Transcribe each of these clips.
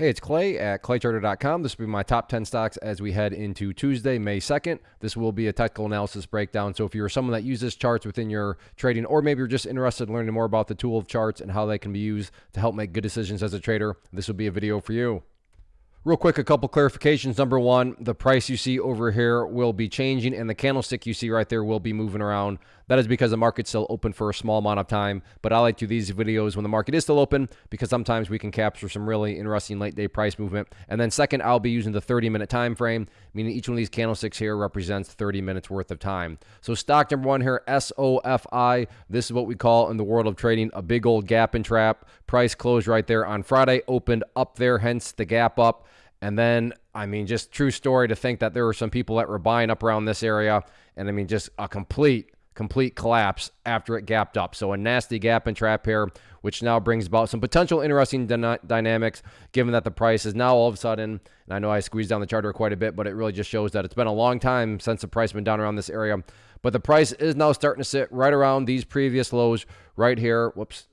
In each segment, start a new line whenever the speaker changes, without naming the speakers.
Hey, it's Clay at claytrader.com. This will be my top 10 stocks as we head into Tuesday, May 2nd. This will be a technical analysis breakdown. So if you're someone that uses charts within your trading, or maybe you're just interested in learning more about the tool of charts and how they can be used to help make good decisions as a trader, this will be a video for you. Real quick, a couple clarifications. Number one, the price you see over here will be changing, and the candlestick you see right there will be moving around. That is because the market's still open for a small amount of time. But I like to do these videos when the market is still open because sometimes we can capture some really interesting late day price movement. And then second, I'll be using the 30 minute time frame, meaning each one of these candlesticks here represents 30 minutes worth of time. So stock number one here, SOFI. This is what we call in the world of trading a big old gap and trap. Price closed right there on Friday, opened up there, hence the gap up. And then, I mean, just true story to think that there were some people that were buying up around this area. And I mean, just a complete, complete collapse after it gapped up. So a nasty gap and trap here, which now brings about some potential interesting dynamics, given that the price is now all of a sudden, and I know I squeezed down the charter quite a bit, but it really just shows that it's been a long time since the price been down around this area. But the price is now starting to sit right around these previous lows right here. Whoops.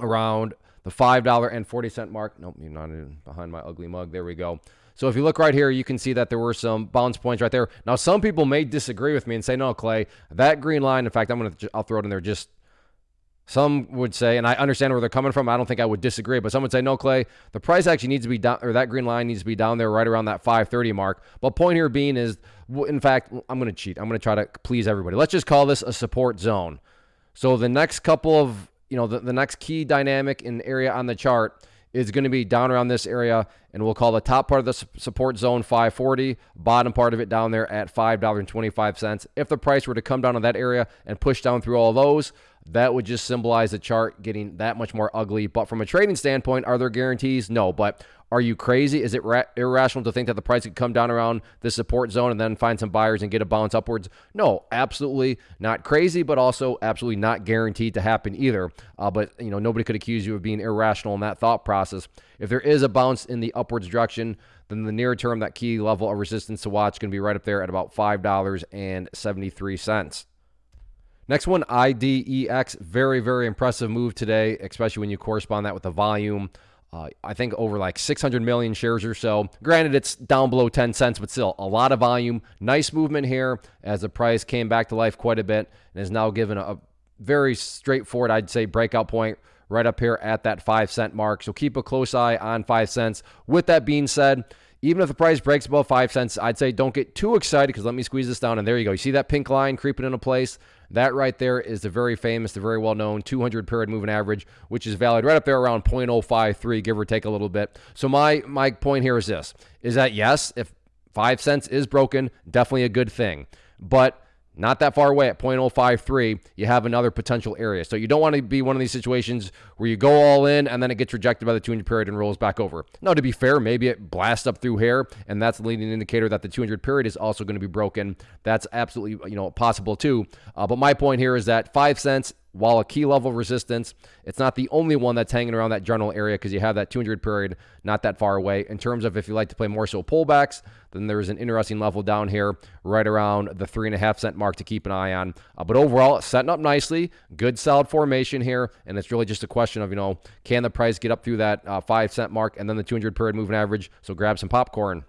Around the $5.40 mark. Nope, you're not behind my ugly mug. There we go. So if you look right here, you can see that there were some bounce points right there. Now, some people may disagree with me and say, no, Clay, that green line, in fact, I'm going to, I'll throw it in there just, some would say, and I understand where they're coming from. I don't think I would disagree, but some would say, no, Clay, the price actually needs to be down, or that green line needs to be down there right around that 530 mark. But point here being is, in fact, I'm going to cheat. I'm going to try to please everybody. Let's just call this a support zone. So the next couple of you know, the, the next key dynamic in area on the chart is going to be down around this area, and we'll call the top part of the support zone 540, bottom part of it down there at $5.25. If the price were to come down to that area and push down through all those, that would just symbolize the chart getting that much more ugly. But from a trading standpoint, are there guarantees? No. But are you crazy? Is it irrational to think that the price could come down around the support zone and then find some buyers and get a bounce upwards? No, absolutely not crazy, but also absolutely not guaranteed to happen either. Uh, but you know, nobody could accuse you of being irrational in that thought process. If there is a bounce in the upwards direction, then the near term, that key level of resistance to watch going to be right up there at about five dollars and seventy three cents. Next one, IDEX. Very, very impressive move today, especially when you correspond that with the volume. Uh, I think over like 600 million shares or so. Granted, it's down below 10 cents, but still a lot of volume. Nice movement here as the price came back to life quite a bit and is now given a, a very straightforward, I'd say, breakout point right up here at that 5 cent mark. So keep a close eye on 5 cents. With that being said, even if the price breaks above 5 cents, I'd say don't get too excited because let me squeeze this down. And there you go. You see that pink line creeping into place? That right there is the very famous, the very well known 200 period moving average, which is valid right up there around 0.053, give or take a little bit. So my my point here is this: is that yes, if five cents is broken, definitely a good thing, but not that far away at 0.053, you have another potential area. So you don't want to be one of these situations where you go all in and then it gets rejected by the 200 period and rolls back over. Now, to be fair, maybe it blasts up through here, and that's the leading indicator that the 200 period is also going to be broken. That's absolutely you know possible too. Uh, but my point here is that five cents while a key level of resistance, it's not the only one that's hanging around that general area because you have that 200 period not that far away. In terms of if you like to play more so pullbacks, then there's an interesting level down here right around the three and a half cent mark to keep an eye on. Uh, but overall, setting up nicely, good solid formation here, and it's really just a question of you know can the price get up through that uh, five cent mark and then the 200 period moving average. So grab some popcorn.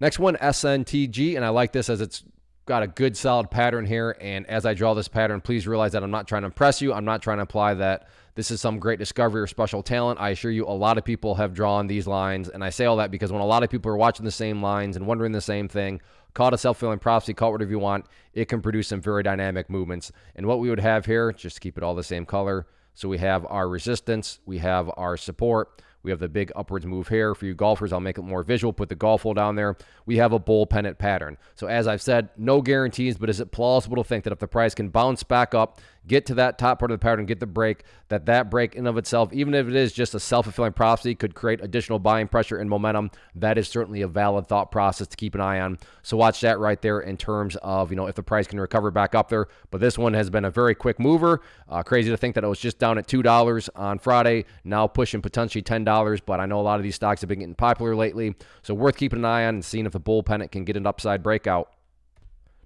Next one, SNTG, and I like this as it's got a good solid pattern here. And as I draw this pattern, please realize that I'm not trying to impress you. I'm not trying to imply that this is some great discovery or special talent. I assure you, a lot of people have drawn these lines. And I say all that because when a lot of people are watching the same lines and wondering the same thing, call it a self-fulfilling prophecy, call it whatever you want, it can produce some very dynamic movements. And what we would have here, just keep it all the same color. So we have our resistance, we have our support, we have the big upwards move here. For you golfers, I'll make it more visual, put the golf hole down there. We have a bull pennant pattern. So as I've said, no guarantees, but is it plausible to think that if the price can bounce back up, get to that top part of the pattern, get the break, that that break in of itself, even if it is just a self-fulfilling prophecy, could create additional buying pressure and momentum. That is certainly a valid thought process to keep an eye on. So watch that right there in terms of, you know, if the price can recover back up there. But this one has been a very quick mover. Uh, crazy to think that it was just down at $2 on Friday, now pushing potentially $10. But I know a lot of these stocks have been getting popular lately. So worth keeping an eye on and seeing if the bull pennant can get an upside breakout.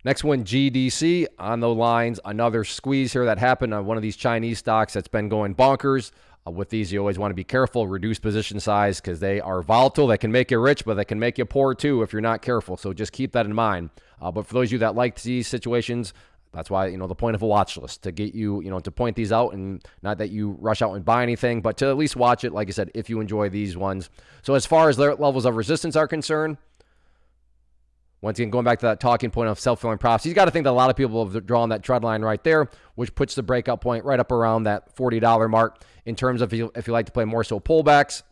Next one, GDC on the lines. Another squeeze here that happened on one of these Chinese stocks that's been going bonkers. Uh, with these, you always want to be careful, reduce position size because they are volatile. They can make you rich, but they can make you poor too if you're not careful. So just keep that in mind. Uh, but for those of you that like these situations, that's why you know the point of a watch list to get you you know to point these out and not that you rush out and buy anything, but to at least watch it. Like I said, if you enjoy these ones. So as far as their levels of resistance are concerned, once again, going back to that talking point of self-filling prophecy, you got to think that a lot of people have drawn that trend line right there, which puts the breakout point right up around that $40 mark. In terms of if you, if you like to play more so pullbacks,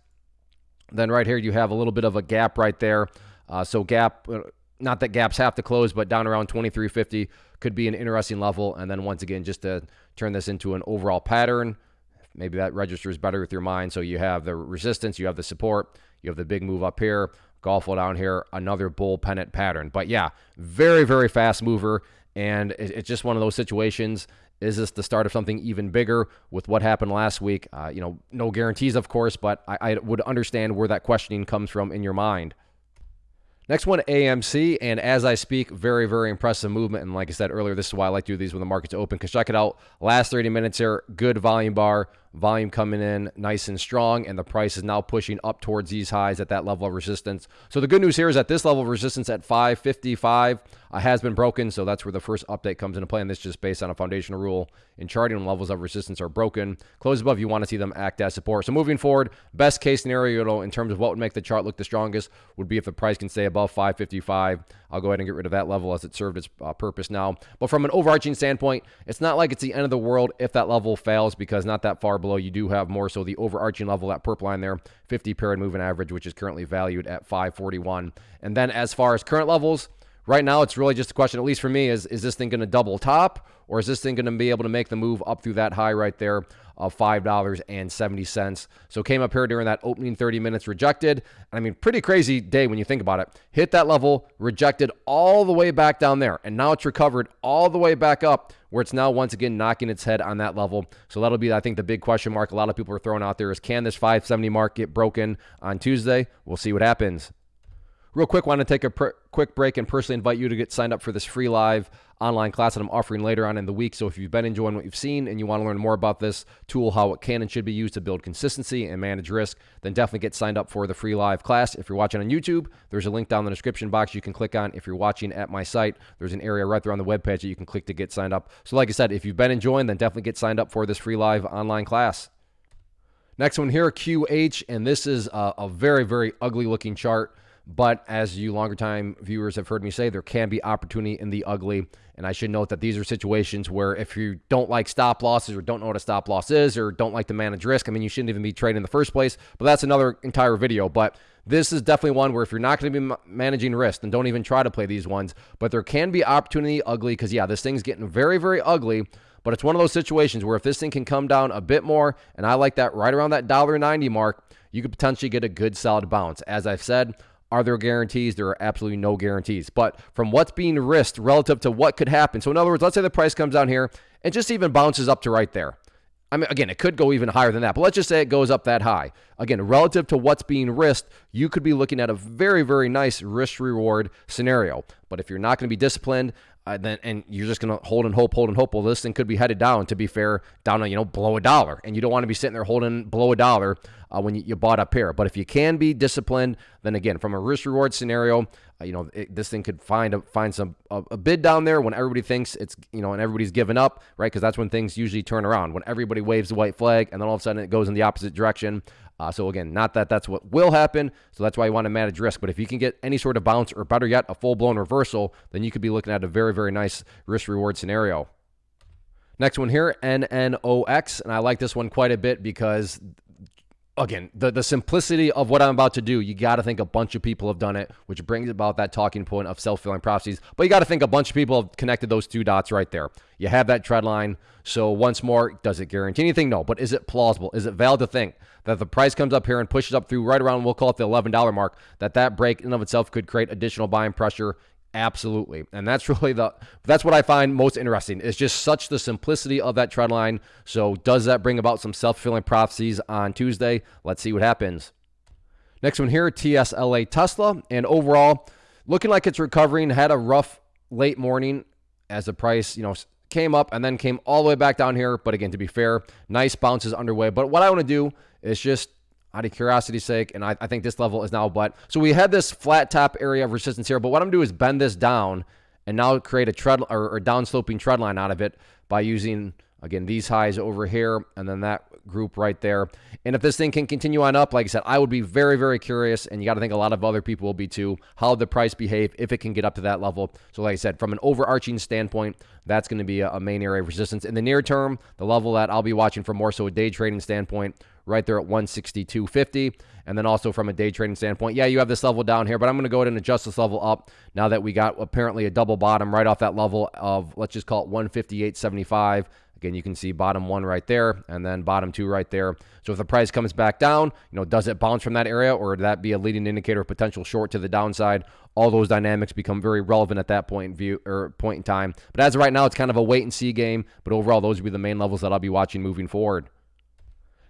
then right here you have a little bit of a gap right there. Uh, so gap, uh, not that gaps have to close, but down around 2350 could be an interesting level. And then once again, just to turn this into an overall pattern, maybe that registers better with your mind. So you have the resistance, you have the support, you have the big move up here. Golfo down here, another bull pennant pattern. But yeah, very, very fast mover. And it's just one of those situations. Is this the start of something even bigger with what happened last week? Uh, you know, no guarantees, of course, but I, I would understand where that questioning comes from in your mind. Next one, AMC. And as I speak, very, very impressive movement. And like I said earlier, this is why I like to do these when the market's open. Because check it out. Last 30 minutes here, good volume bar. Volume coming in nice and strong, and the price is now pushing up towards these highs at that level of resistance. So the good news here is that this level of resistance at 555 uh, has been broken, so that's where the first update comes into play, and this is just based on a foundational rule in charting when levels of resistance are broken. Close above, you want to see them act as support. So moving forward, best case scenario in terms of what would make the chart look the strongest would be if the price can stay above 555. I'll go ahead and get rid of that level as it served its uh, purpose now. But from an overarching standpoint, it's not like it's the end of the world if that level fails because not that far below, you do have more so the overarching level, that purple line there, 50 period moving average, which is currently valued at 541. And then as far as current levels, right now it's really just a question, at least for me, is is this thing going to double top or is this thing going to be able to make the move up through that high right there of $5.70? So came up here during that opening 30 minutes, rejected. I mean, pretty crazy day when you think about it. Hit that level, rejected all the way back down there. And now it's recovered all the way back up where it's now once again knocking its head on that level. So that'll be, I think, the big question mark a lot of people are throwing out there is can this 570 mark get broken on Tuesday? We'll see what happens. Real quick, I want to take a quick break and personally invite you to get signed up for this free live online class that I'm offering later on in the week. So if you've been enjoying what you've seen and you want to learn more about this tool, how it can and should be used to build consistency and manage risk, then definitely get signed up for the free live class. If you're watching on YouTube, there's a link down in the description box you can click on. If you're watching at my site, there's an area right there on the webpage that you can click to get signed up. So like I said, if you've been enjoying, then definitely get signed up for this free live online class. Next one here, QH, and this is a, a very, very ugly looking chart. But as you longer time viewers have heard me say, there can be opportunity in the ugly. And I should note that these are situations where if you don't like stop losses or don't know what a stop loss is or don't like to manage risk, I mean, you shouldn't even be trading in the first place. But that's another entire video. But this is definitely one where if you're not going to be managing risk, then don't even try to play these ones. But there can be opportunity ugly because, yeah, this thing's getting very, very ugly. But it's one of those situations where if this thing can come down a bit more, and I like that right around that $1.90 mark, you could potentially get a good solid bounce. As I've said, are there guarantees? There are absolutely no guarantees. But from what's being risked relative to what could happen. So, in other words, let's say the price comes down here and just even bounces up to right there. I mean, again, it could go even higher than that, but let's just say it goes up that high. Again, relative to what's being risked, you could be looking at a very, very nice risk reward scenario. But if you're not going to be disciplined, uh, then and you're just going to hold and hope, hold and hope. Well, this thing could be headed down. To be fair, down to you know below a dollar, and you don't want to be sitting there holding below a dollar uh, when you, you, bought up here. But if you can be disciplined, then again, from a risk reward scenario, uh, you know it, this thing could find a, find some a, a, bid down there when everybody thinks it's you know and everybody's given up, right? Because that's when things usually turn around when everybody waves the white flag, and then all of a sudden it goes in the opposite direction. Uh, so again, not that that's what will happen. So that's why you want to manage risk. But if you can get any sort of bounce, or better yet, a full blown reversal, then you could be looking at a very very nice risk reward scenario. Next one here, NNOX, and I like this one quite a bit because again, the, the simplicity of what I'm about to do, you got to think a bunch of people have done it, which brings about that talking point of self fulfilling prophecies. But you got to think a bunch of people have connected those two dots right there. You have that trend line. So, once more, does it guarantee anything? No. But is it plausible? Is it valid to think that the price comes up here and pushes up through right around, we'll call it the $11 mark, that that break in of itself could create additional buying pressure Absolutely. And that's really the that's what I find most interesting. It's just such the simplicity of that trend line. So does that bring about some self-fulfilling prophecies on Tuesday? Let's see what happens. Next one here, TSLA Tesla. And overall, looking like it's recovering, had a rough late morning as the price, you know, came up and then came all the way back down here. But again, to be fair, nice bounces underway. But what I want to do is just out of curiosity's sake, and I, I think this level is now but so we had this flat top area of resistance here, but what I'm gonna do is bend this down and now create a tread or, or down sloping tread line out of it by using again these highs over here and then that group right there. And if this thing can continue on up, like I said, I would be very, very curious, and you got to think a lot of other people will be too, how the price behave if it can get up to that level. So, like I said, from an overarching standpoint, that's going to be a, main area of resistance. In the near term, the level that I'll be watching for more so a day trading standpoint, right there at 162.50. And then also from a day trading standpoint, yeah, you have this level down here, but I'm going to go ahead and adjust this level up now that we got apparently a double bottom right off that level of, let's just call it 158.75. Again, you can see bottom one right there and then bottom two right there. So if the price comes back down, you know, does it bounce from that area or would that be a leading indicator of potential short to the downside? All those dynamics become very relevant at that point in view or point in time. But as of right now, it's kind of a wait and see game. But overall, those would be the main levels that I'll be watching moving forward.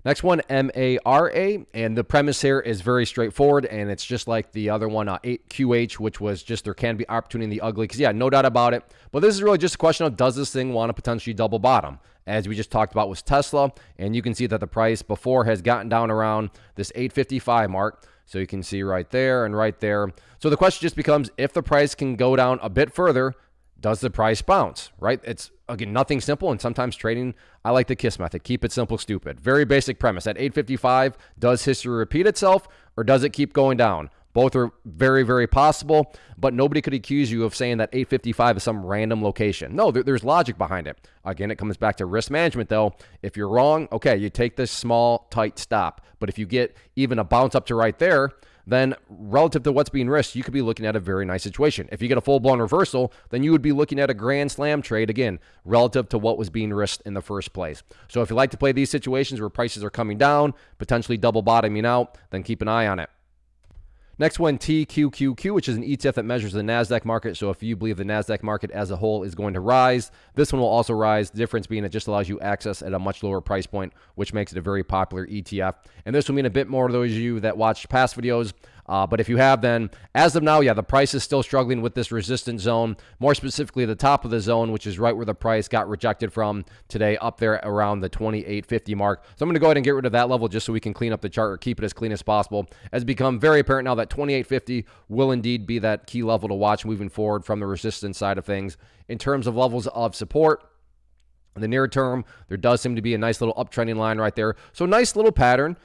Next one, MARA, and the premise here is very straightforward, and it's just like the other one, uh, 8QH, which was just there can be opportunity in the ugly, because yeah, no doubt about it. But this is really just a question of does this thing want to potentially double bottom? As we just talked about was Tesla, and you can see that the price before has gotten down around this 855 mark. So you can see right there and right there. So the question just becomes if the price can go down a bit further, does the price bounce, right? It's again nothing simple and sometimes trading I like the kiss method. Keep it simple stupid. Very basic premise. At 855, does history repeat itself or does it keep going down? Both are very, very possible, but nobody could accuse you of saying that 855 is some random location. No, there, there's logic behind it. Again, it comes back to risk management, though. If you're wrong, okay, you take this small, tight stop. But if you get even a bounce up to right there, then relative to what's being risked, you could be looking at a very nice situation. If you get a full blown reversal, then you would be looking at a grand slam trade again, relative to what was being risked in the first place. So if you like to play these situations where prices are coming down, potentially double bottoming out, then keep an eye on it. Next one, TQQQ, which is an ETF that measures the NASDAQ market. So if you believe the NASDAQ market as a whole is going to rise, this one will also rise. The difference being it just allows you access at a much lower price point, which makes it a very popular ETF. And this will mean a bit more to those of you that watched past videos uh, but if you have, then as of now, yeah, the price is still struggling with this resistance zone, more specifically the top of the zone, which is right where the price got rejected from today, up there around the 2850 mark. So I'm going to go ahead and get rid of that level just so we can clean up the chart or keep it as clean as possible. As become very apparent now that 2850 will indeed be that key level to watch moving forward from the resistance side of things. In terms of levels of support, in the near term, there does seem to be a nice little uptrending line right there. So nice little pattern.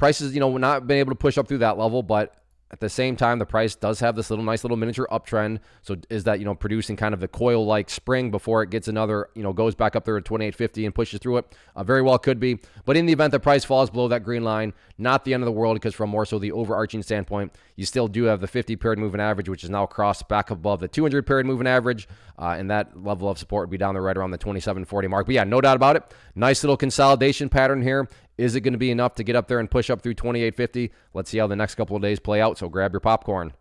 Prices, you know, not been able to push up through that level, but at the same time, the price does have this little nice little miniature uptrend. So is that, you know, producing kind of the coil like spring before it gets another, you know, goes back up there at 2850 and pushes through it? Uh, very well could be. But in the event the price falls below that green line, not the end of the world because from more so the overarching standpoint, you still do have the 50 period moving average, which is now crossed back above the 200 period moving average. Uh, and that level of support would be down there right around the 2740 mark. But yeah, no doubt about it. Nice little consolidation pattern here. Is it going to be enough to get up there and push up through 2850? Let's see how the next couple of days play out. So grab your popcorn.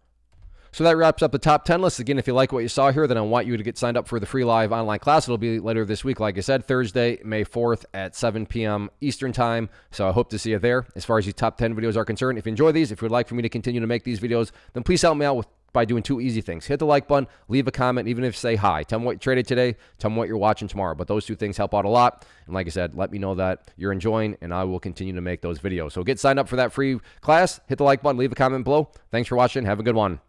So that wraps up the top 10 list. Again, if you like what you saw here, then I want you to get signed up for the free live online class. It'll be later this week, like I said, Thursday, May 4th at 7 p.m. Eastern Time. So I hope to see you there. As far as these top 10 videos are concerned, if you enjoy these, if you would like for me to continue to make these videos, then please help me out with by doing two easy things. Hit the like button, leave a comment, even if say hi. Tell me what you traded today, tell me what you're watching tomorrow. But those two things help out a lot. And like I said, let me know that you're enjoying, and I will continue to make those videos. So get signed up for that free class, hit the like button, leave a comment below. Thanks for watching. Have a good one.